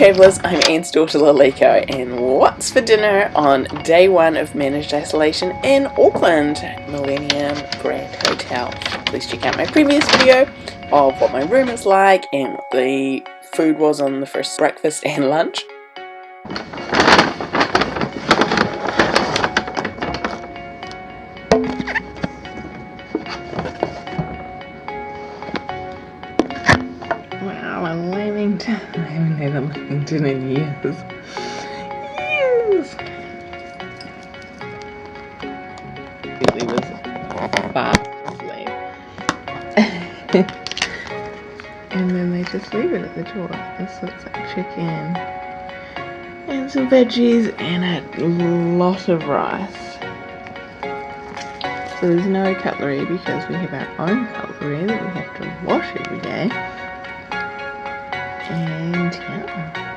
travellers, I'm Anne's daughter Laliko and what's for dinner on day one of managed isolation in Auckland Millennium Grand Hotel. Please check out my previous video of what my room is like and what the food was on the first breakfast and lunch. Wow, a Lamington. I haven't had a Lamington in years. Years! It was fast asleep. and then they just leave it at the door. So it's like chicken and some veggies and a lot of rice. So there's no cutlery because we have our own cutlery that we have to wash every day. And yeah.